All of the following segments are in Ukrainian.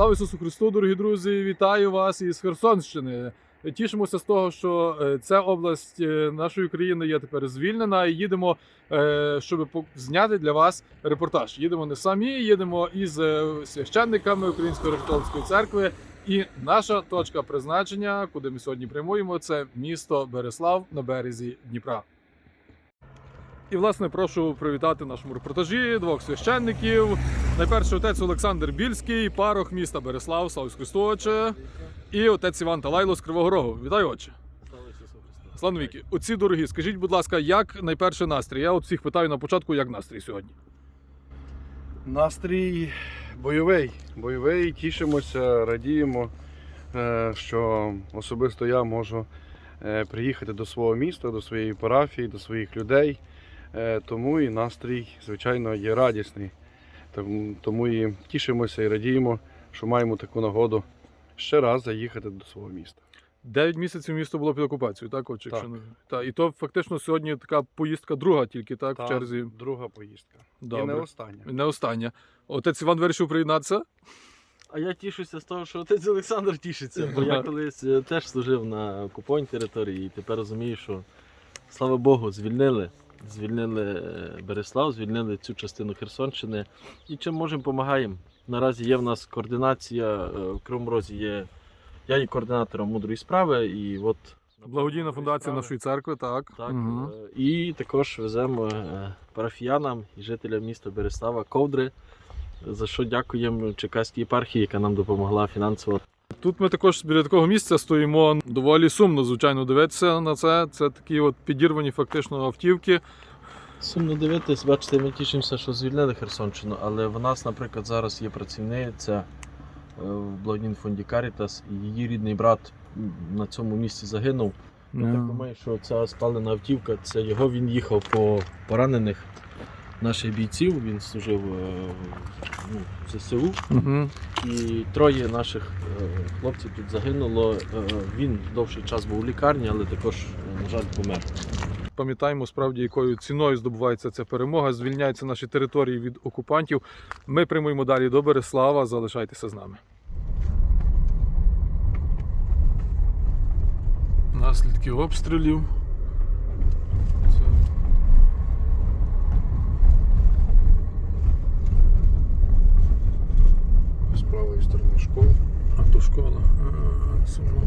Слава Ісусу Христу, дорогі друзі! Вітаю вас із Херсонщини. Тішимося з того, що е, ця область е, нашої країни є тепер звільнена. І їдемо, е, щоб зняти для вас репортаж. Їдемо не самі, їдемо із священниками Української католицької церкви. І наша точка призначення, куди ми сьогодні прямуємо, це місто Береслав на березі Дніпра. І, власне, прошу привітати нашому репортажі двох священників. Найперше отець Олександр Більський, парох міста Береслав, Христу, отче. І отець Іван Талайло з Кривого Рогу. Вітаю, отче. Слава навіки. Оці дорогі, скажіть, будь ласка, як найперше настрій? Я от всіх питаю на початку, як настрій сьогодні. Настрій бойовий. Бойовий, тішимося, радіємо, е, що особисто я можу е, приїхати до свого міста, до своєї парафії, до своїх людей. Е, Тому і настрій, звичайно, є радісний. Тому- і тішимося і радіємо, що маємо таку нагоду ще раз заїхати до свого міста. Дев'ять місяців місто було під окупацією, так, отче? Так. Якщо не... та, і то фактично сьогодні така поїздка друга тільки, так, Та в черзі. Друга поїздка. І не остання. Не остання. Отець Іван вирішив приєднатися. А я тішуся з того, що отець Олександр тішиться, бо я колись е, теж служив на окупованій території і тепер розумію, що слава Богу, звільнили. Звільнили е, Береслав, звільнили цю частину Херсонщини. І чим можемо, допомагаємо. Наразі є в нас координація е, в Кривому Розі є. Я є координатором мудрої справи, і от Благодійна фундація нашої церкви, так. Так, е, і також веземо парафіянам і жителям міста Береслава ковдри, за що дякуємо Черкаській єпархії, яка нам допомогла фінансово. Тут ми також біля такого місця стоїмо. Доволі сумно, звичайно, дивитися на це. Це такі от підірвані фактично автівки. Сумно дивитись, бачите, ми тішимося, що звільнили Херсонщину, але в нас, наприклад, зараз є працівниця е, в благодійному фонді Карітас, і її рідний брат на цьому місці загинув. Я так думаю, що ця спалена автівка це його він їхав по поранених наших бійців. Він служив е, ну, в ЗСУ. Угу. І троє наших е, хлопців тут загинуло. Е, Він довший час був у лікарні, але також, на жаль, помер. Пам'ятаємо справді, якою ціною здобувається ця перемога. Звільняються наші території від окупантів. Ми прямуємо далі до Береслава. Залишайтеся з нами. Наслідки обстрілів. Це З правої сторони автошкола. А, сумно.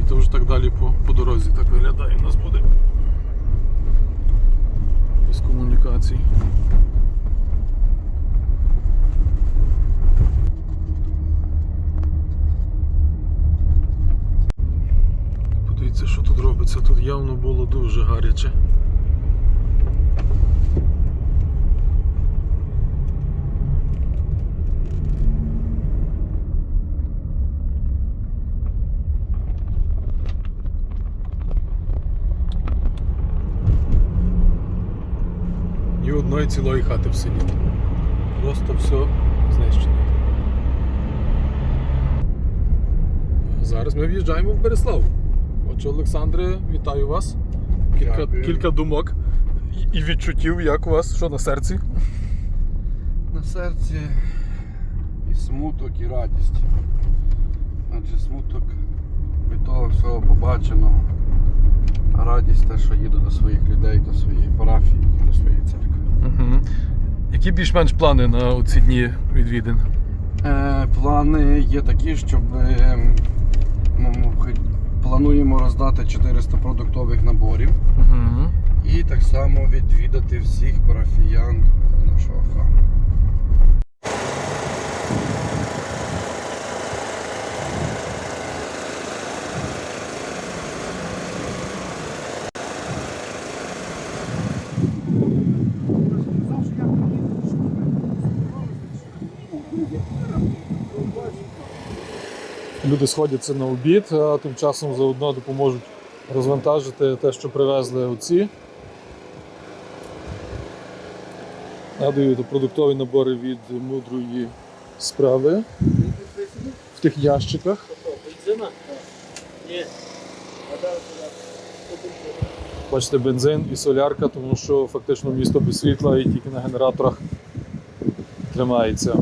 І то вже так далі по, по дорозі так виглядає. У нас буде без комунікацій. Подивіться, що тут робиться. Тут явно було дуже гаряче. Одної цілої хати в селі. Просто все знищено. Зараз ми в'їжджаємо в Береслав. Отже, Олександре, вітаю вас. Кілька, Дякую. кілька думок і- і відчуттів, як у вас, що на серці. На серці і смуток, і радість. Адже смуток від того всього побаченого, а радість те, що їду до своїх людей, до своєї парафії, до своєї церкви. Угу. Які більш-менш плани на ці дні відвідин? Е, плани є такі, щоб е, ну, плануємо роздати 400 продуктових наборів Угу. і так само відвідати всіх парафіян нашого храму. Люди сходяться на обід, а тим часом заодно допоможуть розвантажити те, що привезли оці. Це продуктові набори від мудрої справи в тих ящиках. Бачите, бензин і солярка, тому що фактично місто без світла і тільки на генераторах тримається.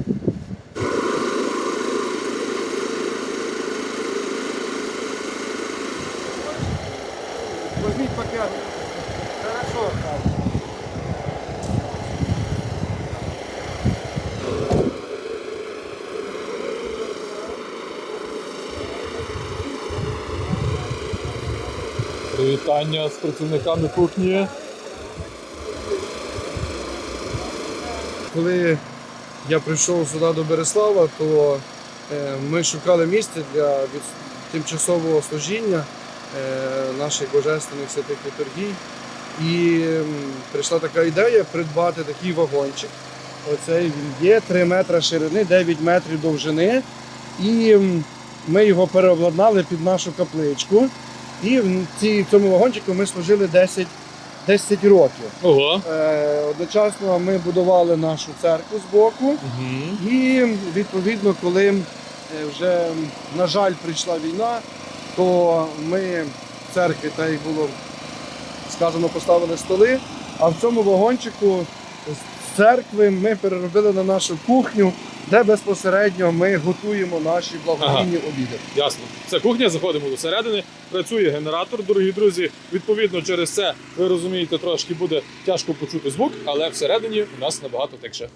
Вітання з працівниками кухні. Коли я прийшов сюди до Береслава, то е, ми шукали місце для тимчасового служіння е, наших божественних святих літургій. І прийшла така ідея придбати такий вагончик. Оцей він є 3 метри ширини, 9 метрів довжини. І ми його переобладнали під нашу капличку. І в цьому вагончику ми служили 10, 10 років. Ого. Е, Одночасно ми будували нашу церкву з боку. Угу. І відповідно, коли е, вже, на жаль, прийшла війна, то ми в церкві, так як було сказано, поставили столи. А в цьому вагончику з церкви ми переробили на нашу кухню, де безпосередньо ми готуємо наші благодійні обіди. Ясно. Це кухня, заходимо до середини. Працює генератор, дорогі друзі. Відповідно, через це ви розумієте, трошки буде тяжко почути звук, але всередині у нас набагато тихше.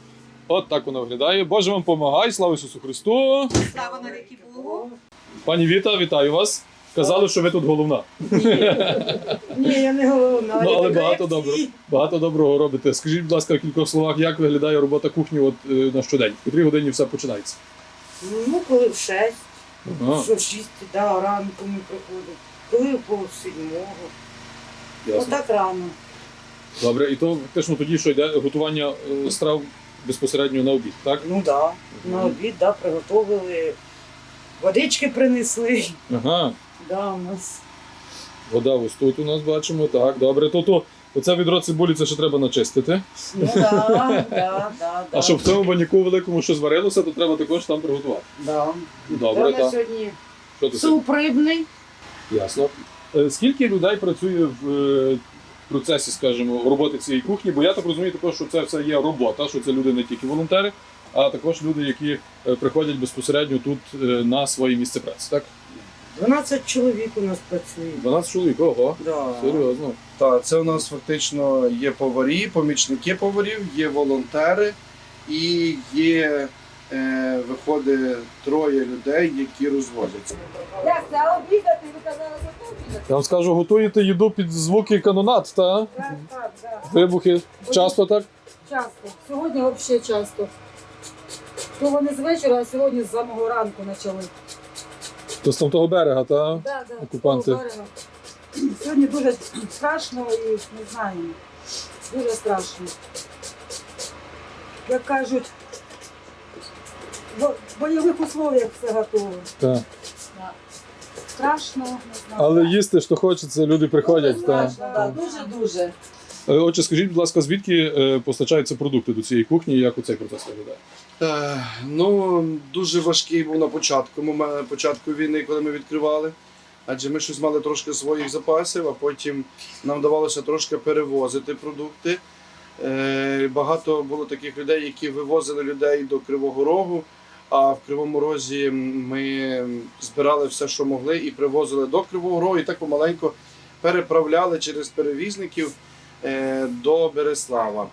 От так воно виглядає. Боже вам помагай, слава Ісусу Христу! Слава навіки Богу. Пані Віта, вітаю вас. Казали, що ви тут головна. Ні, я не головна. Ну, але багато як доброго. Багато доброго робите. Скажіть, будь ласка, в кількох словах, як виглядає робота кухні от, е, на щодень? В котрій годині все починається? Ну, коли в шесть, Ага, що в шість, да, ранку ми приходимо. Коли в пол ясно. Отак рано. Добре, і то фактично тоді, що йде готування е, страв безпосередньо на обід, так? Ну да. На обід, да, приготовили. Водички принесли. Ага. Да, у нас. Вода ось тут у нас бачимо. Так, добре. То, то оце відро цибулі це ще треба начистити. Ну да, да, да, да. А щоб в цьому баняку великому що зварилося, то треба також там приготувати. Да. Добре, Та так. сьогодні Що ти суп рибний. Ясно. Е, Скільки людей працює в е, процесі, скажімо, роботи цієї кухні? Бо я так розумію, також, що це все є робота, що це люди не тільки волонтери, а також люди, які е, приходять безпосередньо тут е, на своє місце праці. Так? 12 чоловік у нас працює. 12 чоловік, ого, Да. серйозно. Так, це у нас фактично є поварі, помічники поварів, є волонтери і є, е, виходить, троє людей, які розвозяться. Як це а обідати? Ви казали, за? Я вам скажу, готуєте їду під звуки канонат, та? Так, так, так. Вибухи. Часто так? Часто. Сьогодні взагалі часто. То вони з вечора, а сьогодні з самого ранку почали. То з там того берега, та? Да, да, Окупанти. з того берега. Сьогодні дуже страшно і не знаю. Дуже страшно. Як кажуть, в бойових условиях все готово. Так. Да. Страшно, не знаю. Але їсти, що хочеться, люди приходять. Дуже Та. страшно, да, дуже-дуже. Е, Отже, скажіть, будь ласка, звідки е, постачаються продукти до цієї кухні і як у цей процес виглядає? Е, ну, дуже важкий був на початку, на початку війни, коли ми відкривали. Адже ми щось мали трошки своїх запасів, а потім нам вдавалося трошки перевозити продукти. Багато було таких людей, які вивозили людей до Кривого Рогу. А в Кривому Розі ми збирали все, що могли, і привозили до Кривого Рогу, і так помаленьку переправляли через перевізників до Береслава.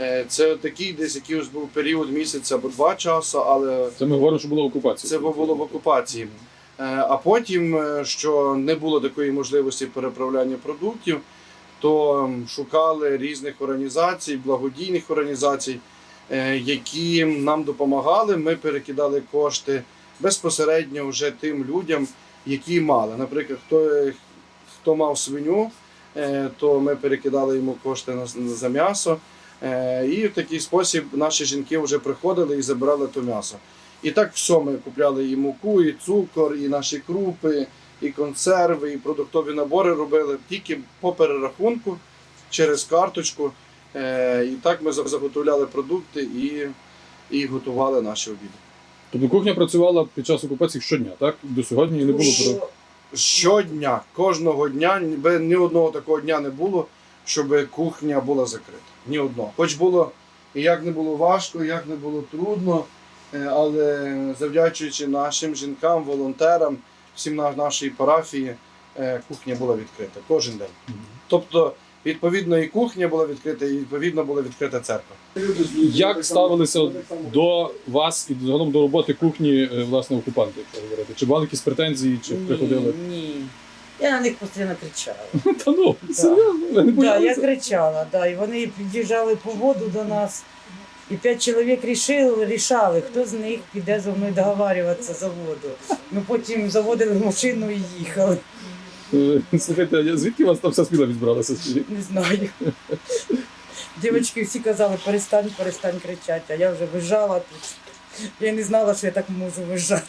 Е, Це такий десь якийсь був період місяця або два часу, але Це ми говоримо, що була окупація. це було в окупації. Е, А потім, е, що не було такої можливості переправляння продуктів, то шукали різних організацій, благодійних організацій, е, які нам допомагали. Ми перекидали кошти безпосередньо вже тим людям, які мали. Наприклад, хто, хто мав свиню, е, то ми перекидали йому кошти на, за м'ясо. Е, І в такий спосіб наші жінки вже приходили і забирали то м'ясо. І так все ми купляли і муку, і цукор, і наші крупи, і консерви, і продуктові набори робили тільки по перерахунку через карточку. Е, І так ми заготовляли продукти і, і готували наші обіди. Тобто кухня працювала під час окупації щодня, так? До сьогодні не було про. Щодня, кожного дня, ніби ні одного такого дня не було, щоб кухня була закрита. Ні одного. Хоч було і як не було важко, як не було трудно, е, але завдячуючи нашим жінкам, волонтерам, всім на нашій парафії, е, кухня була відкрита кожен день. Тобто, відповідно, і кухня була відкрита, і відповідно була відкрита церква. Як ставилися до вас і загалом до роботи кухні е, власне окупанти, якщо говорити? Чи були якісь претензії, чи приходили? Ні, ні. Я на них постійно кричала. Та ну, серйозно, не Да, я кричала, да, і вони під'їжджали по воду до нас. І п'ять чоловік рішили, рішали, хто з них піде зі мною договарюватися за воду. Ми потім заводили машину і їхали. Е, Слухайте, а звідки у вас там вся спіла відбралася? скажіть? Не знаю. Дівчатки всі казали, перестань, перестань кричати, а я вже вижала тут. Я не знала, що я так можу вижати.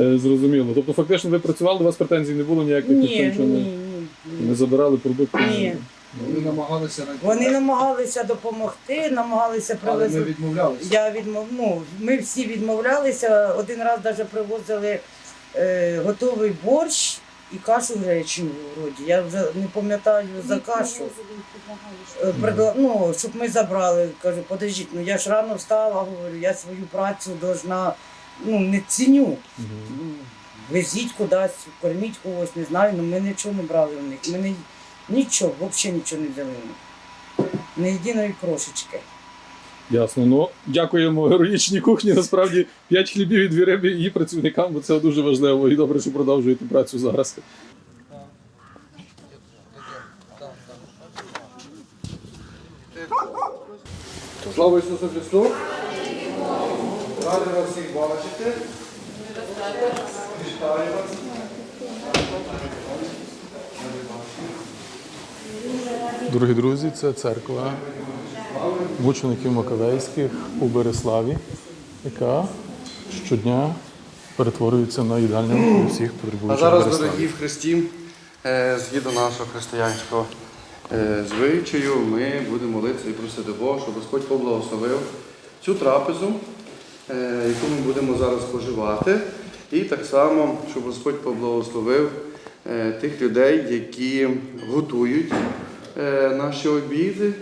Е, Зрозуміло. Тобто фактично ви працювали, у вас претензій не було ніяких, ніхто Ні, нічого ні, не, ні. не забирали продукти? Ні. Вони намагалися Вони намагалися допомогти, намагалися але ми привезти. відмовлялися. Я відмов... ну, ми всі відмовлялися. Один раз навіть привозили е, готовий борщ і кашу гречневу вроді. Я вже не пам'ятаю за кашу. Е, предла- Ну, щоб ми забрали. Кажу, подождіть, ну я ж рано встала, говорю, я свою працю должна, ну, не ціню. Мгм. Ну, Везіть кудись, корміть когось, не знаю, але ми нічого не брали у них. Ми не, нічого, взагалі нічого не взяли у них. Не єдиної крошечки. Ясно. Ну, дякуємо героїчній кухні. Насправді 5 хлібів і дві риби її працівникам, бо це дуже важливо. І добре, що продовжуєте працю зараз. Слава Ісусу Христу! Раді вас всіх бачити. Вітаю вас. Дорогі друзі, це церква мучеників Маковейських у Береславі, яка щодня перетворюється на їдальню для всіх А зараз, Береславі. дорогі в Христі, е, згідно нашого християнського е, звичаю, ми будемо молитися і просити Бога, щоб Господь поблагословив цю трапезу, е, яку ми будемо зараз споживати. І так само, щоб Господь поблагословив тих людей, які готують наші обіди,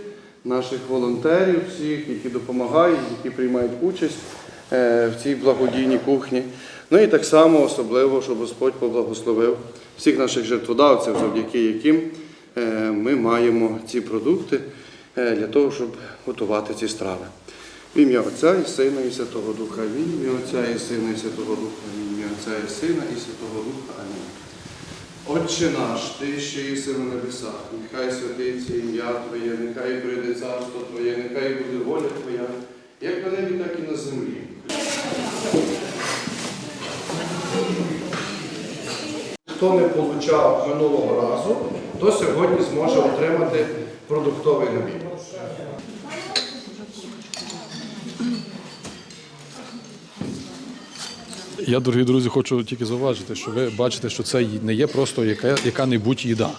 наших волонтерів, всіх, які допомагають, які приймають участь е, в цій благодійній кухні. Ну і так само особливо, щоб Господь поблагословив всіх наших жертводавців, завдяки яким е, ми маємо ці продукти е, для того, щоб готувати ці страви. В ім'я Отця і Сина і Святого Духа. В ім'я Отця і Сина і Святого Духа. В ім'я Отця і Сина і Святого Духа. Амінь. Отче наш, ти що єси на небесах, нехай святиться ім'я Твоє, нехай прийде царство Твоє, нехай буде воля Твоя, як на небі, так і на землі. Хто не получав минулого разу, то сьогодні зможе отримати продуктовий набір. Я, дорогі друзі, хочу тільки зауважити, що ви бачите, що це не є просто яка, яка-небудь їда.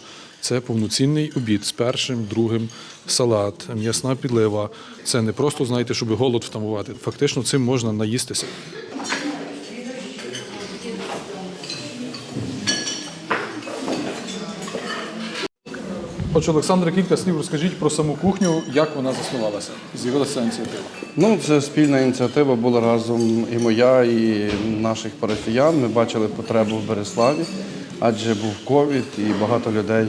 Це повноцінний обід з першим, другим салат, м'ясна підлива. Це не просто, знаєте, щоб голод втамувати. Фактично цим можна наїстися. Отже, Олександре, кілька слів розкажіть про саму кухню, як вона заснувалася. З'явилася ініціатива. Ну, це спільна ініціатива була разом і моя, і наших парафіян. Ми бачили потребу в Береславі, адже був ковід і багато людей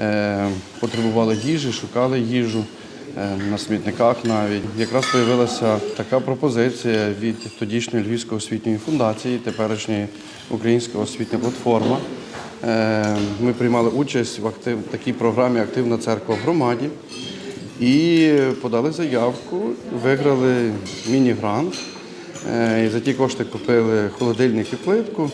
е, потребували їжі, шукали їжу е, на смітниках навіть. Якраз з'явилася така пропозиція від тодішньої Львівської освітньої фундації, теперішньої Українська освітня платформа. Е, Ми приймали участь в актив, такій програмі Активна церква в громаді. І подали заявку, виграли міні-грант. Е, за ті кошти купили холодильник і плитку.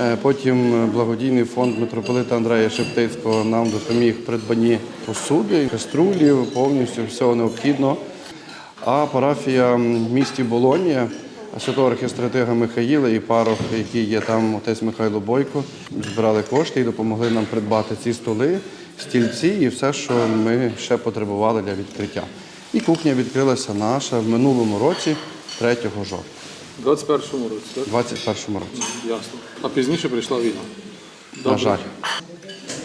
Е, Потім благодійний фонд митрополита Андрея Шептицького нам допоміг в придбанні посуди, каструлів, повністю всього необхідного. А парафія в місті Болонія, святого архістратига Михаїла і парох, який є там, отець Михайло Бойко, збирали кошти і допомогли нам придбати ці столи, стільці і все, що ми ще потребували для відкриття. І кухня відкрилася наша в минулому році, 3 жовтня, У 21-му році, так? в 2021 році. Ясно. А пізніше прийшла війна. На жаль.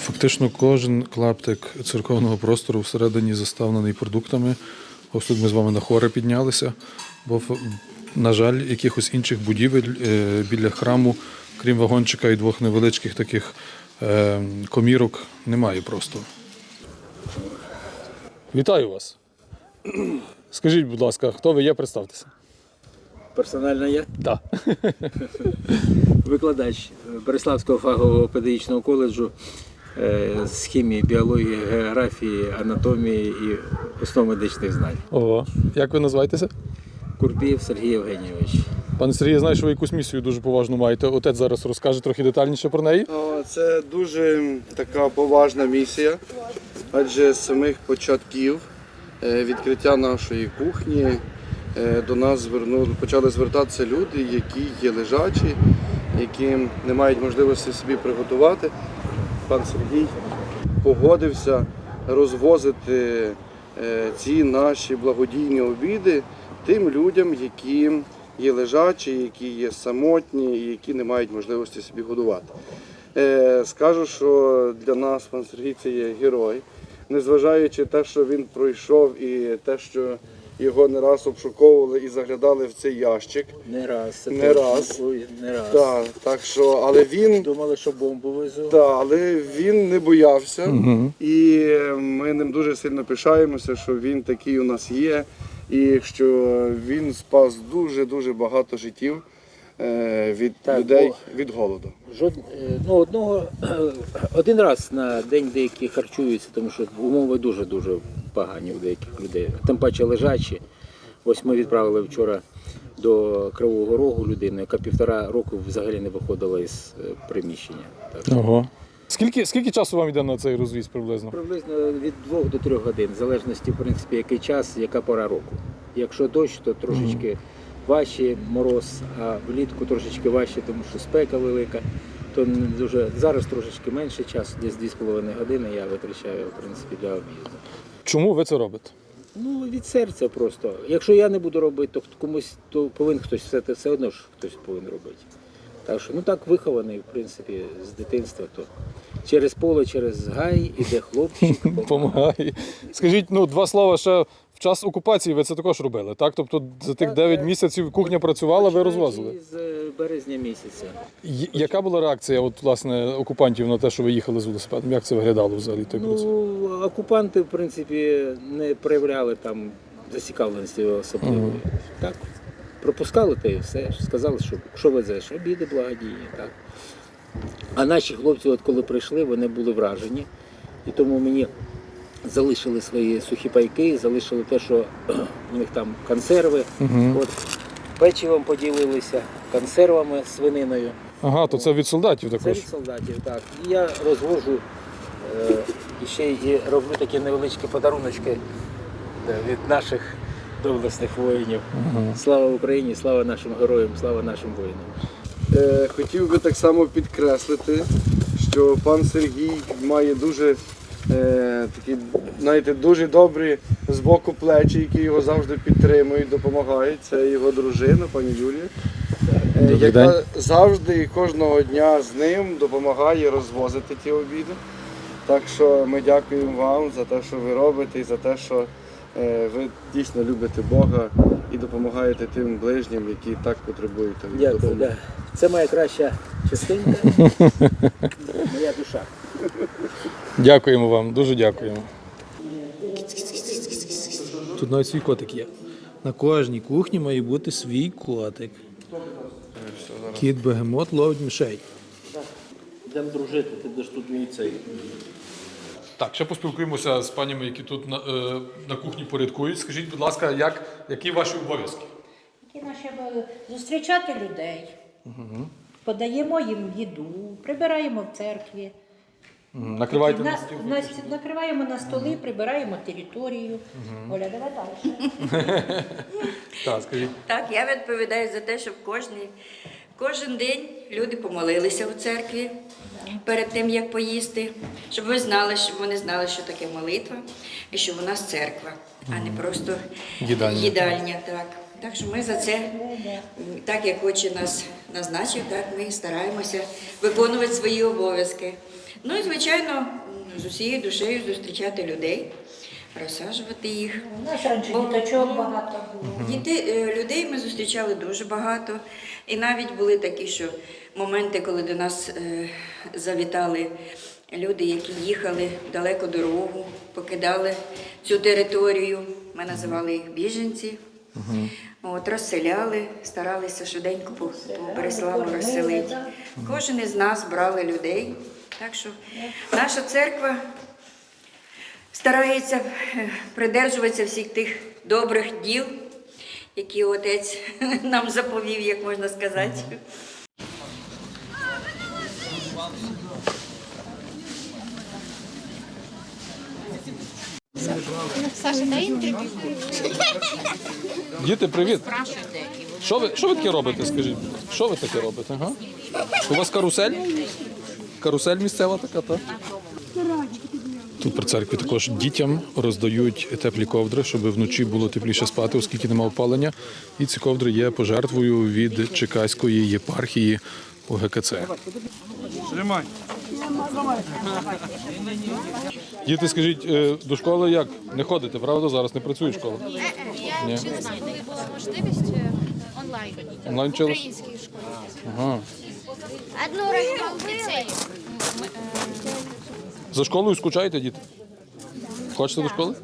Фактично кожен клаптик церковного простору всередині заставлений продуктами. Ось тут ми з вами на хори піднялися, бо, на жаль, якихось інших будівель е, біля храму, крім вагончика і двох невеличких таких е, комірок, немає просто. Вітаю вас. Скажіть, будь ласка, хто ви є, представтеся. Персонально я Так. викладач Береславського фахового педагогічного коледжу е, з хімії, біології, географії, анатомії і основ медичних знань. Ого. Як ви називаєтеся? Курбієв Сергій Євгенійович. Пане Сергій, я знаю, що ви якусь місію дуже поважну маєте. Отець зараз розкаже трохи детальніше про неї. Це дуже така поважна місія, адже з самих початків е, відкриття нашої кухні е, до нас звернули, почали звертатися люди, які є лежачі, які не мають можливості собі приготувати. Пан Сергій погодився розвозити е, ці наші благодійні обіди тим людям, які є лежачі, які є самотні і які не мають можливості собі годувати. Е, Скажу, що для нас пан Сергій це є герой, незважаючи те, що він пройшов, і те, що його не раз обшуковували і заглядали в цей ящик. Не раз. це Не раз. Не раз. Так, так що, але він, Думали, що бомбу везу. да, але він не боявся. Угу. І ми ним дуже сильно пишаємося, що він такий у нас є, і що він спас дуже-дуже багато життів е, від Так, людей бо- від голоду. Жод... е, Ну, одного один раз на день деякі харчуються, тому що умови дуже дуже погані у деяких людей. Тим паче лежачі. Ось ми відправили вчора до Кривого Рогу людину, яка півтора року взагалі не виходила із е, приміщення. Так Ого. Скільки, скільки часу вам йде на цей розвіз приблизно? Приблизно від 2 до 3 годин, в залежності, в принципі, який час, яка пора року. Якщо дощ, то трошечки важче мороз, а влітку трошечки важче, тому що спека велика. То дуже зараз трошечки менше часу, десь 2,5 години я витрачаю в принципі для об'їзду. Чому ви це робите? Ну від серця просто. Якщо я не буду робити, то комусь то повинен хтось все, все одно ж хтось повинен робити. Так що ну так вихований, в принципі, з дитинства, то через поле, через гай іде хлопчик. Помагає. Скажіть, ну два слова ще в час окупації ви це також робили, так? Тобто за тих Так, 9 так. місяців кухня працювала, ви Починаючи розвозили. З е, березня місяця. Й- Яка була реакція от, власне, окупантів на те, що ви їхали з велосипедом? Як це виглядало взагалі той процес? Ну, окупанти, в принципі, не проявляли там зацікавленості особливої. Так, пропускали те і все. Сказали, що що везеш, обіди благодійні. Так. А наші хлопці, от коли прийшли, вони були вражені. І тому мені залишили свої сухі пайки, залишили те, що у них там консерви. Угу. От, печивом поділилися, консервами, свининою. Ага, то це від солдатів Це від солдатів, так. І я розвожу е, і ще і роблю такі невеличкі подаруночки від наших доблесних воїнів. Ага. Слава Україні, слава нашим героям, слава нашим воїнам. Е, Хотів би так само підкреслити, що пан Сергій має дуже е, такі, знаєте, дуже добрі з боку плечі, які його завжди підтримують, допомагають. Це його дружина, пані Юлія, е, Добрий яка день. завжди і кожного дня з ним допомагає розвозити ті обіди. Так що ми дякуємо вам за те, що ви робите, і за те, що ви дійсно любите Бога і допомагаєте тим ближнім, які так потребують Дякую. допомоги. Да. Це моя краща частинка, моя душа. Дякуємо вам, дуже дякуємо. Тут навіть свій котик є. На кожній кухні має бути свій котик. Кіт бегемот ловить мишей. Йдемо дружити, ти будеш тут мій цей. Так, ще поспілкуємося з панями, які тут на, е, на кухні порядкують. Скажіть, будь ласка, як, які ваші обов'язки? Які наші обов'язки? зустрічати людей, подаємо їм їду, прибираємо в церкві, Мгм. Накривайте на, на стіл. на, накриваємо на столи, прибираємо територію. Оля, давай далі. Так, скажіть. Так, я відповідаю за те, щоб кожний, кожен день люди помолилися у церкві перед тим, як поїсти, щоб ви знали, щоб вони знали, що таке молитва, і що у нас церква, а не просто Їдальня. їдальня так. так що ми за це, так як очі нас назначив, так ми стараємося виконувати свої обов'язки. Ну і, звичайно, з усією душею зустрічати людей, розсаджувати їх. У нас раніше діточок багато було. Діти, е, людей ми зустрічали дуже багато. І навіть були такі, що моменти, коли до нас е, завітали люди, які їхали далеко дорогу, покидали цю територію. Ми називали їх біженці. От, розселяли, старалися швиденько по, по Береславу розселити. Кожен із нас брали людей. Так що наша церква старається е, придержуватися всіх тих добрих діл, які отець нам заповів, як можна сказати. Саша, дай інтерв'ю. Діти, привіт! Що ви, що ви таке робите, скажіть? Що ви таке робите? Ага? У вас карусель? Карусель місцева така, так? Тут при церкві також дітям роздають теплі ковдри, щоб вночі було тепліше спати, оскільки немає опалення. І ці ковдри є пожертвою від Чекаської єпархії ОГКЦ. Тримай. Діти, скажіть, е, до школи як? Не ходите, правда? Зараз не працює школа. Я Ні. не знаю, коли була можливість е, онлайн. Онлайн В українській школі. Ага. Одну ліцеї. Е, За школою скучаєте, діти? Хочете до школи?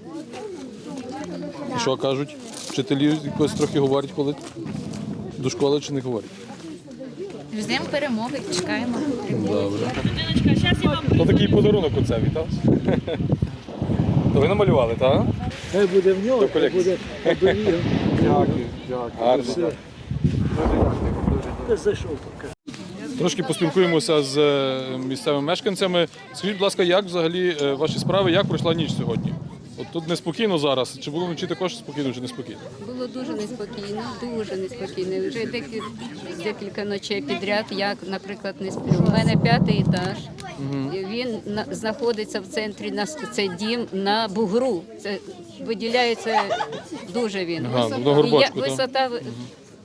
І що кажуть? Вчителі якось трохи говорять, коли до школи чи не говорять? Ждемо перемоги, чекаємо. Добре. То такий подарунок оце вітав. То ви намалювали, так? Хай буде в нього, хай буде Дякую, дякую. Гарно. зайшов. Трошки поспілкуємося з е, місцевими мешканцями. Скажіть, будь ласка, як взагалі е, ваші справи, як пройшла ніч сьогодні? От тут неспокійно зараз. Чи було вночі також спокійно, чи неспокійно? Було дуже неспокійно, дуже неспокійно. Вже декілька, декілька ночей підряд, як, наприклад, не сплю. У мене п'ятий етаж. І Він на- знаходиться в центрі на цей дім на бугру. Це виділяється дуже він. Ага, на І я- так? висота в-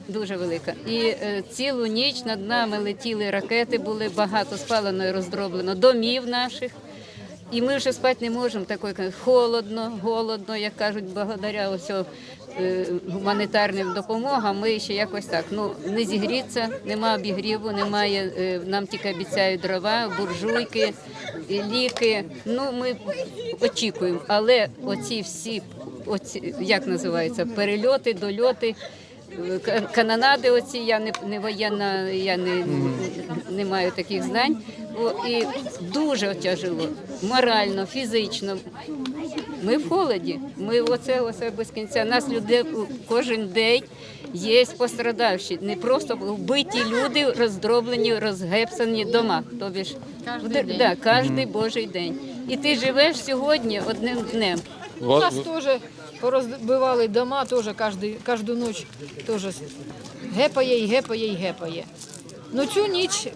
дуже велика. І е, цілу ніч над нами летіли ракети, були багато спалено і роздроблено домів наших. І ми вже спати не можемо. Такої холодно, голодно, як кажуть, благодаря ось е, гуманітарним допомогам. Ми ще якось так. Ну не зігріться, нема обігріву, немає. е, Нам тільки обіцяють дрова, буржуйки, ліки. Ну ми очікуємо. Але оці всі, оці як називається, перельоти, дольоти. Ка- Канонади оці, я не, не воєнна, я не, не маю таких знань. І дуже тяжело, морально, фізично. Ми в холоді. Ми оце, оце без кінця. Нас людей кожен день є пострадавші. Не просто вбиті люди, роздроблені, розгепсані дома. Тобі ж Кожний день. Да, кожний божий день. І ти живеш сьогодні одним днем. У нас теж порозбивали дома, теж кожну, ніч теж гепає і гепає і гепає. Ну цю ніч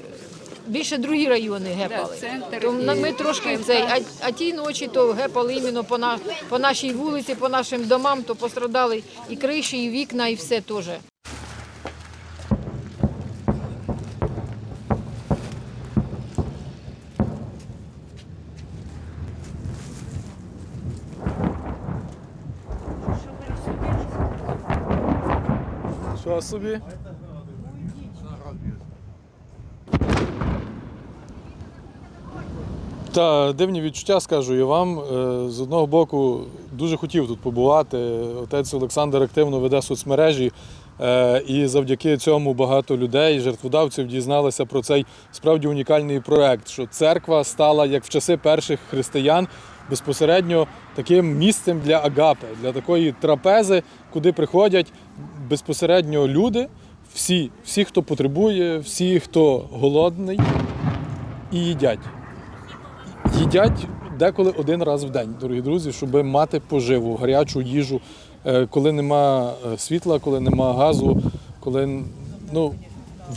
більше другі райони гепали. То ми трошки цей, а, а ті ночі то гепали іменно по, на, по нашій вулиці, по нашим домам, то пострадали і криші, і вікна, і все теж. Що собі? Та дивні відчуття, скажу я вам. Е, З одного боку, дуже хотів тут побувати. Отець Олександр активно веде соцмережі, е, і завдяки цьому багато людей, жертводавців, дізналися про цей справді унікальний проект, що церква стала, як в часи перших християн, безпосередньо таким місцем для агапи, для такої трапези, куди приходять безпосередньо люди, всі, всі, хто потребує, всі, хто голодний, і їдять їдять деколи один раз в день, дорогі друзі, щоб мати поживу, гарячу їжу, Е, коли нема е, світла, коли нема газу, коли ну,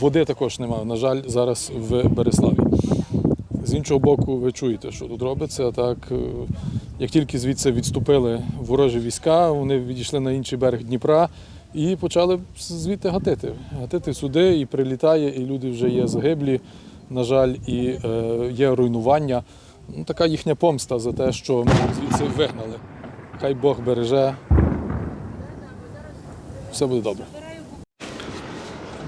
води також нема, на жаль, зараз в Береславі. З іншого боку, ви чуєте, що тут робиться. Так, е, як тільки звідси відступили ворожі війська, вони відійшли на інший берег Дніпра і почали звідти гатити. Гатити сюди і прилітає, і люди вже є загиблі, на жаль, і е, є руйнування. Ну, така їхня помста за те, що ми звідси вигнали. Хай Бог береже. Все буде добре.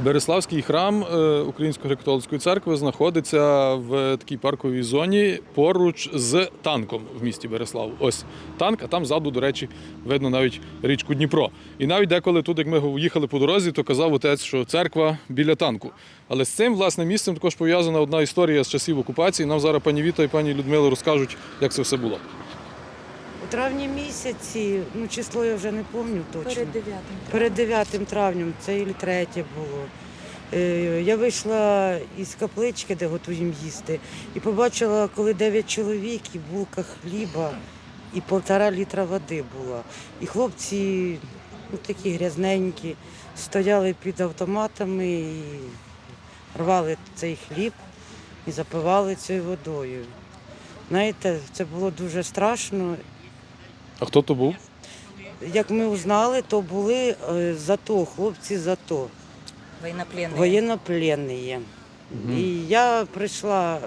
Береславський храм е, Української греко-католицької церкви знаходиться в такій парковій зоні поруч з танком в місті Береслав. Ось танк, а там ззаду, до речі, видно навіть річку Дніпро. І навіть деколи тут, як ми їхали по дорозі, то казав отець, що церква біля танку. Але з цим власне місцем також пов'язана одна історія з часів окупації. Нам зараз пані Віта і пані Людмила розкажуть, як це все було. Травні місяці, ну число я вже не пам'ятаю точно. Перед 9. Перед 9 травнем, це і третє було. Е, Я вийшла із каплички, де готуємо їсти, і побачила, коли 9 чоловік і булка хліба, і півтора літра води була. І хлопці, ну такі грязненькі, стояли під автоматами і рвали цей хліб і запивали цією водою. Знаєте, це було дуже страшно. А хто то був? Як ми узнали, то були е, ЗАТО, хлопці ЗАТО, Военнопленные. воєннопленні. І я прийшла,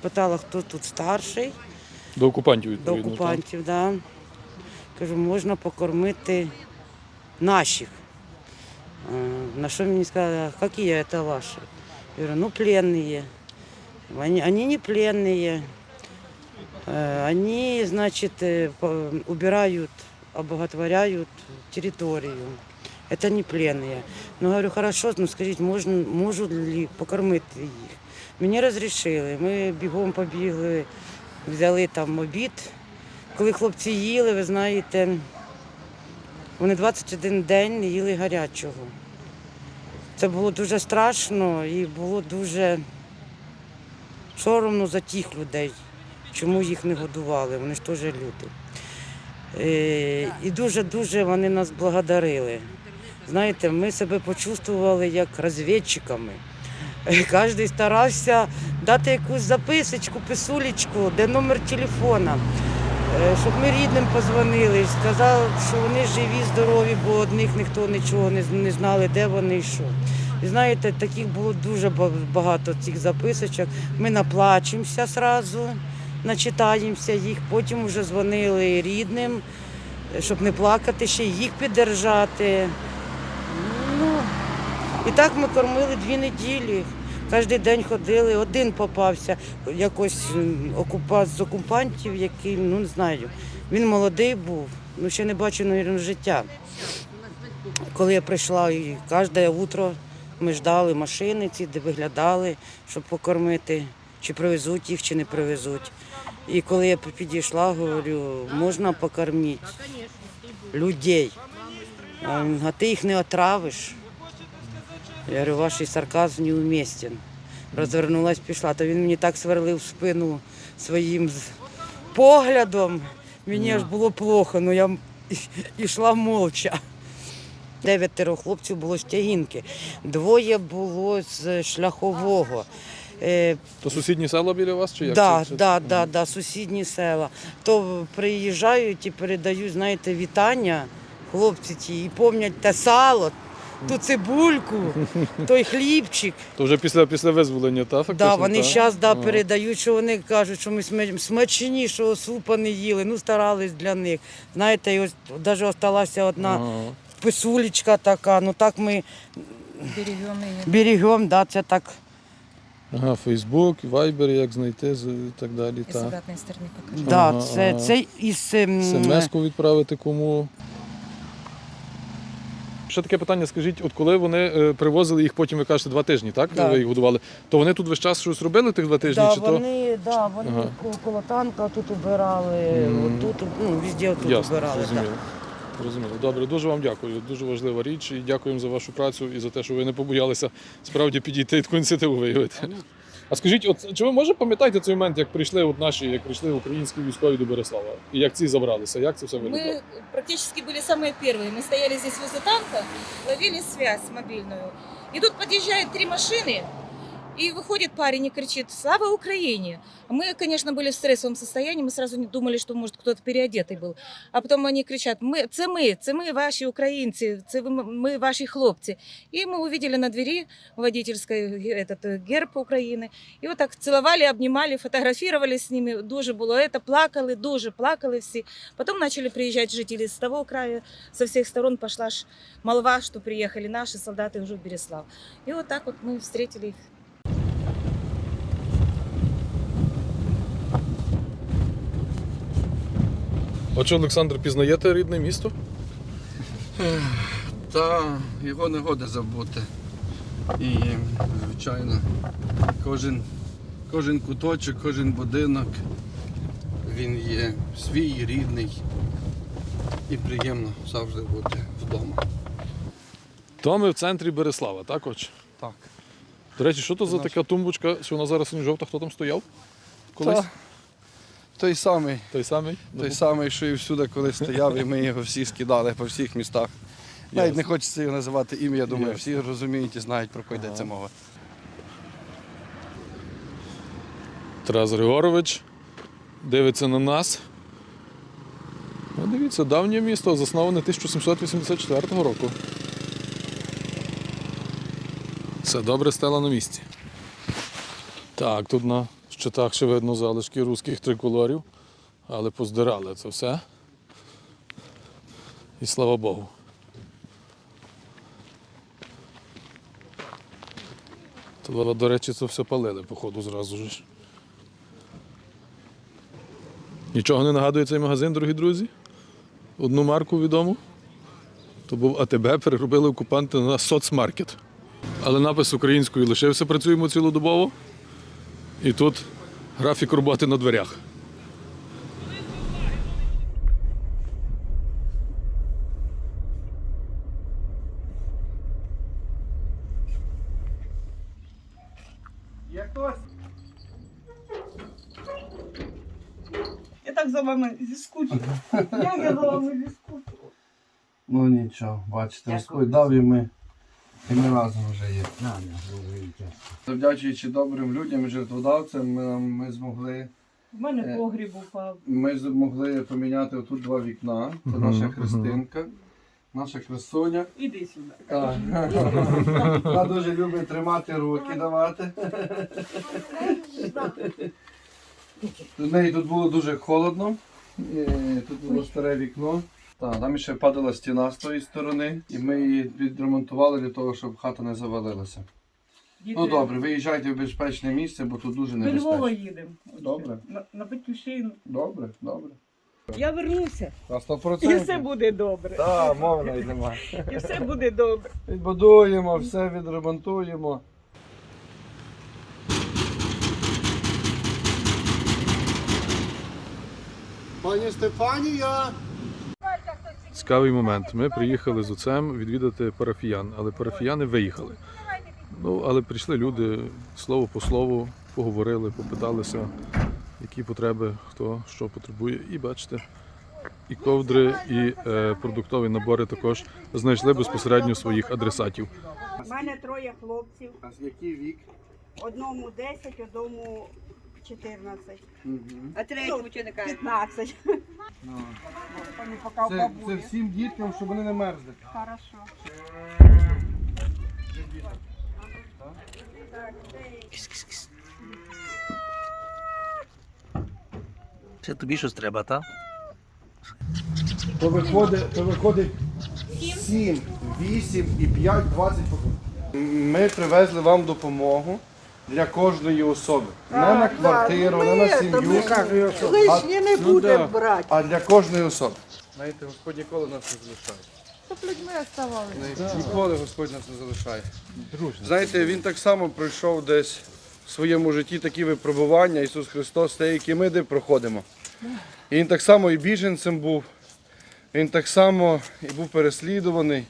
спитала, хто тут старший До окупантів до відповідно. так? окупантів. Да. Кажу, можна покормити наших. Е, На що мені сказали, які це ваші? Я говорю, ну пленные. Они, они не пленные. Э, Они, значит, э, по- убирают, обоготворяют территорию. Это не пленные. Ну, говорю, хорошо, ну скажіть, можна, можу ли покормити їх? Мені розрішили. Ми бігом побігли, взяли там обід. Коли хлопці їли, ви знаєте, вони 21 день не їли гарячого. Це було дуже страшно і було дуже соромно за тих людей, чому їх не годували. Вони ж теж люди. Е, І дуже-дуже вони нас благодарили. Знаєте, ми себе почувствували як розвідчиками. Е, Кожен старався дати якусь записочку, писулечку, де номер телефона, е, щоб ми рідним позвонили, сказали, що вони живі, здорові, бо одних ніхто нічого не, знали, де вони і що. І знаєте, таких було дуже багато цих записочок. Ми наплачемося одразу, начитаємося їх, потім вже дзвонили рідним, щоб не плакати, ще їх піддержати. Ну, і так ми кормили дві неділі. Кожен день ходили, один попався якось м, окупа... з окупантів, який, ну не знаю. Він молодий був, ну ще не бачив, мабуть, життя. Коли я прийшла, і кожне утро ми ждали машини ці, де виглядали, щоб покормити, чи привезуть їх, чи не привезуть. І коли я підійшла, говорю, можна покормити людей. А ти їх не отравиш. Я говорю, ваш сарказм неуместен. Розвернулась, пішла. То він мені так сверлив спину своїм поглядом. Мені аж було плохо, але я йшла мовча. Дев'ятеро хлопців було з тягінки, двоє було з шляхового. Е, То сусідні села біля вас чи як? Да, Це- да, да, да, сусідні села. То приїжджають і передають, знаєте, вітання хлопці ті, і пам'ятають те сало, ту цибульку, той хлібчик. То вже після, після визволення, та фактично? Да, вони та? зараз да, Ага. передають, що вони кажуть, що ми сме- смачнішого супа не їли, ну старались для них. Знаєте, і ось навіть залишилася одна Ага. писулечка така, ну так ми Берегем ее. берегемо, да, це так. Ага, Фейсбук, Вайбер, як знайти і так далі. И с Та. обратной стороны покажу. Да, Ага, це, ага. це із ем, СМС-ку відправити кому. Ще таке питання, скажіть, от коли вони е, привозили їх потім, ви кажете, два тижні, так? Да. Ви їх годували, то вони тут весь час щось робили тих два тижні? Да, чи то? вони, да, вони Ага. ко- коло танка тут убирали, Мгм. отут, ну, везде тут Ясно. Да. зрозуміло. Зрозуміло. Добре, дуже вам дякую. Дуже важлива річ і дякуємо за вашу працю і за те, що ви не побоялися справді підійти і таку ініціативу виявити. А скажіть, от чи ви може пам'ятаєте цей момент, як прийшли от наші, як прийшли українські військові до Береслава? І як ці забралися? Як це все виглядало? Мы практически были самые первые. Мы стояли здесь возле танка, ловили связь мобильную. И тут подъезжают три машины И выходит парень и кричит «Слава Украине!». Мы, конечно, были в стрессовом состоянии, мы сразу не думали, что, может, кто-то переодетый был. А потом они кричат «Ми, «Це ми, це ми ваші українці, це ви- ми ваші хлопці». И мы увидели на двери водительской ге- этот э, герб Украины. И вот так целовали, обнимали, фотографировали с ними. Дуже було это, плакали, дуже плакали всі. Потом начали приезжать жители с того края, со всех сторон пошла ж молва, что приехали наши солдаты уже в Береслав. И вот так вот мы встретили их. Отже, Олександр, пізнаєте рідне місто? Та його не года забути. І, звичайно, кожен, кожен куточок, кожен будинок, він є свій, рідний. І приємно завжди бути вдома. То ми в центрі Береслава, так отже? Так. До речі, що то за така тумбочка, що вона зараз не жовта, хто там стояв? Колись? Та, той самий, Той самий? той самий, що і всюди, коли стояв, і ми його всі скидали по всіх містах. Навіть не хочеться його називати ім'я, думаю, Ясно. всі розуміють і знають, про кого йдеться мова. Тарас Григорович дивиться на нас. Ну, дивіться, давнє місто, засноване 1784 року. Все добре стало на місці. Так, тут на щитах ще видно залишки руських триколорів, але поздирали це все. І слава Богу. То, до речі, це все палили, походу, зразу ж. Нічого не нагадує цей магазин, дорогі друзі? Одну марку відому. То був АТБ, переробили окупанти на соцмаркет. Але напис українською лишився, працюємо цілодобово. І тут графік роботи на дверях. Я так за вами зіскучила. Як я за вами зіскучила. Ну нічого, бачите, Господь дав і ми, і ми разом вже є. Завдячуючи добрим людям і жертводавцям, ми, ми змогли. В мене Е. погріб упав. Ми змогли поміняти отут два вікна. Це наша. Христинка, наша красуня. Іди сюди. Так. Вона дуже любить тримати руки, давати. У неї тут було дуже холодно. Е, Тут було старе вікно. Так, там ще падала стіна з тої сторони, і ми її відремонтували для того, щоб хата не завалилася. Ну добре, виїжджайте в безпечне місце, бо тут дуже До Львова їдемо. Добре. На, на батьківщину. Добре, добре. Я вернуся. На 100%. І все буде добре. Так, мови навіть немає. І все буде добре. Відбудуємо, все відремонтуємо. Пані Стефанія! Цікавий момент. Ми приїхали з отцем відвідати парафіян, але парафіяни виїхали. Ну, але прийшли люди слово по слову, поговорили, попиталися, які потреби, хто що потребує. І бачите, і ковдри, і е, продуктові набори також знайшли безпосередньо своїх адресатів. У мене троє хлопців. А з який вік? Одному 10, одному 14. А третьому чи не 15. Вони поки в Це, це бабулі. всім діткам, щоб вони не мерзли. Хорошо. Це тобі щось треба, так? То виходить, то виходить 7, 8 і 5, 20 Ми привезли вам допомогу для кожної особи. Не на квартиру, не на сім'ю. Лишнє не Ну, буде брати. А для кожної особи. Знаєте, Господь ніколи нас не залишає. Щоб людьми оставалися. Ніколи Господь нас не залишає. Знаєте, він так само пройшов десь в своєму житті такі випробування, Ісус Христос, те, які ми де проходимо. І він так само і біженцем був, він так само і був переслідуваний,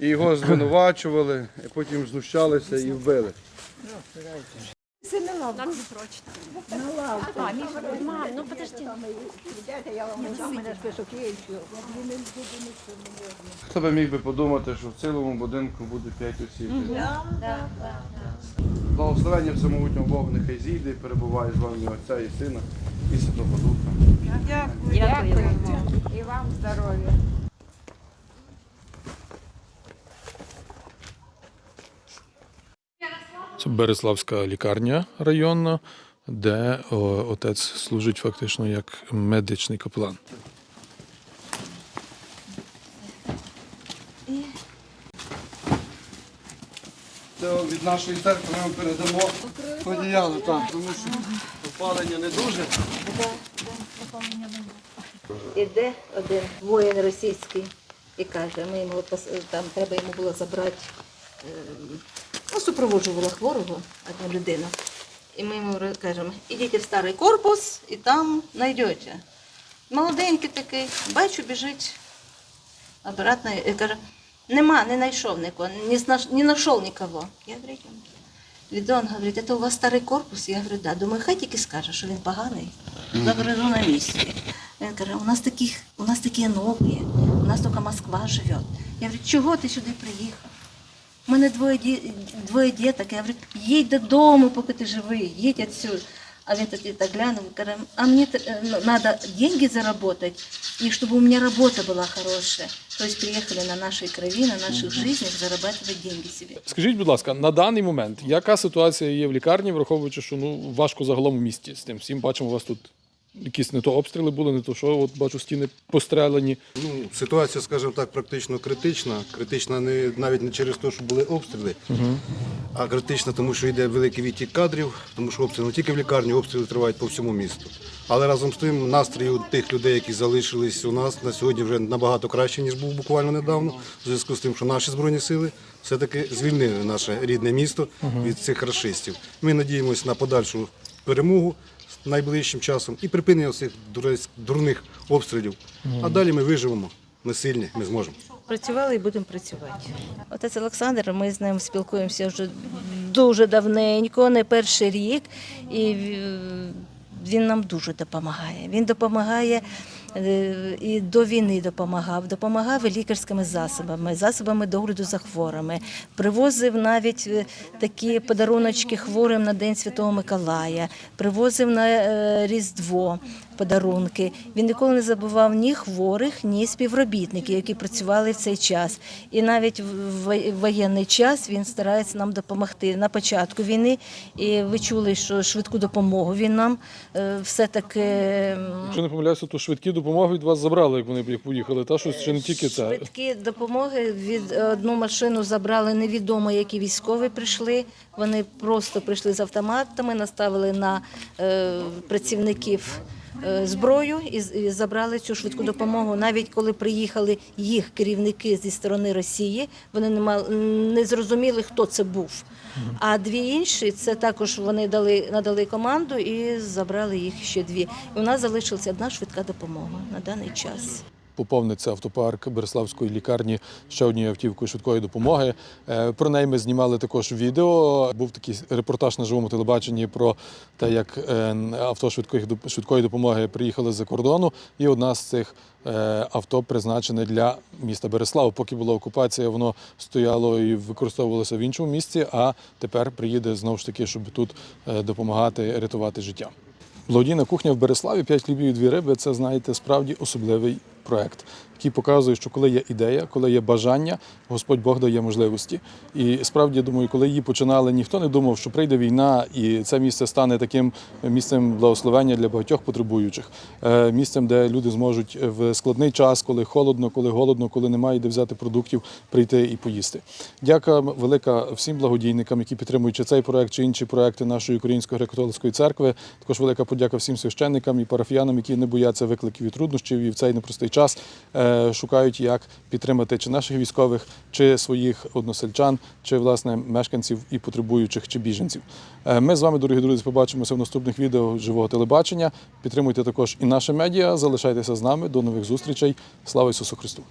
і його звинувачували, і потім знущалися і вбили. Мам, ну подожди. Хто би міг би подумати, що в цілому будинку буде 5 осіб? Благословення всемогутнього Бога нехай зійде і перебуває з вами Отця і Сина і Святого Духа. Дякуємо. І вам здоров'я. Це Береславська лікарня районна, де отець служить фактично як медичний капелан. Це від нашої церкви ми передамо одіяло, так, тому що опалення не дуже. Іде один воїн російський і каже, ми йому там треба йому було забрати, е, ну, супроводжувала хворого одна людина. І ми йому кажемо, ідіть в старий корпус і там знайдете. Молоденький такий, бачу, біжить обратно і каже, нема, не знайшов нікого, не, знайшов нікого. Я говорю. Відон говорить, це у вас старий корпус? Я говорю, да. Думаю, хай тільки скаже, що він поганий. Забережу на місці. Він каже, у нас таких, у нас такі нові, у нас тільки Москва живе. Я говорю, чого ти сюди приїхав? У мене двоє, двоє діток. Я говорю, їдь додому, поки ти живий, їдь відсюди. А він тоді так глянув, каже, а мені треба деньги заработать, і щоб у мене робота була хороша. Тобто приїхали на нашій крові, на наших життях зарабатывать деньги собі. Скажіть, будь ласка, на даний момент, яка ситуація є в лікарні, враховуючи, що ну важко загалом в місті з тим всім бачимо, у вас тут якісь не то обстріли були, не то що, от бачу стіни пострелені. Ну, ситуація, скажімо так, практично критична. Критична не навіть не через те, що були обстріли, а критична, тому що йде великий відтік кадрів, тому що обстріли не тільки в лікарні, обстріли тривають по всьому місту. Але разом з тим настрій у тих людей, які залишились у нас на сьогодні, вже набагато краще, ніж був буквально недавно, в зв'язку з тим, що наші збройні сили все-таки звільнили наше рідне місто від цих расистів. Ми надіємося на подальшу перемогу найближчим часом і припинення цих дурних обстрілів. А далі ми виживемо. Ми сильні, ми зможемо. Працювали і будемо працювати. Отець Олександр, ми з ним спілкуємося вже дуже давненько, не перший рік, і він нам дуже допомагає. Він допомагає е, і до війни допомагав, допомагав і лікарськими засобами, засобами догляду за хворими. Привозив навіть е, такі подаруночки хворим на День Святого Миколая, привозив на е, Різдво подарунки. Він ніколи не забував ні хворих, ні співробітників, які працювали в цей час. І навіть в воєнний час він старається нам допомогти на початку війни. І ви чули, що швидку допомогу він нам е, все-таки Якщо не помиляюся, то швидкі допомоги від вас забрали, як вони поїхали. Та щось ще не тільки це. Швидкі допомоги від одну машину забрали невідомо, які військові прийшли. Вони просто прийшли з автоматами, наставили на е, працівників. Е, Зброю і, забрали цю швидку допомогу. Навіть коли приїхали їх керівники зі сторони Росії, вони не мали не зрозуміли, хто це був. А дві інші це також вони дали надали команду і забрали їх ще дві. І у нас залишилася одна швидка допомога на даний час. Поповниться автопарк Береславської лікарні ще однією автівкою швидкої допомоги. Е, Про неї ми знімали також відео. Був такий репортаж на живому телебаченні про те, як е, авто швидкої допомоги приїхали з-за кордону. І одна з цих е, авто призначене для міста Береслава. Поки була окупація, воно стояло і використовувалося в іншому місці, а тепер приїде знову ж таки, щоб тут допомагати рятувати життя. Благодійна кухня в Береславі «П'ять хлібів і дві риби це, знаєте, справді особливий проект, який показує, що коли є ідея, коли є бажання, Господь Бог дає можливості. І справді, я думаю, коли її починали, ніхто не думав, що прийде війна, і це місце стане таким місцем благословення для багатьох потребуючих, Е, місцем, де люди зможуть в складний час, коли холодно, коли голодно, коли немає де взяти продуктів, прийти і поїсти. Дяка велика всім благодійникам, які підтримують цей проект, чи інші проекти нашої Української греко-католицької церкви. Також велика подяка всім священникам і парафіянам, які не бояться викликів і труднощів і в цей непростий час е, шукають, як підтримати чи наших військових, чи своїх односельчан, чи власне мешканців і потребуючих, чи біженців. Е, Ми з вами, дорогі друзі, побачимося в наступних відео живого телебачення. Підтримуйте також і наше медіа. Залишайтеся з нами. До нових зустрічей. Слава Ісусу Христу!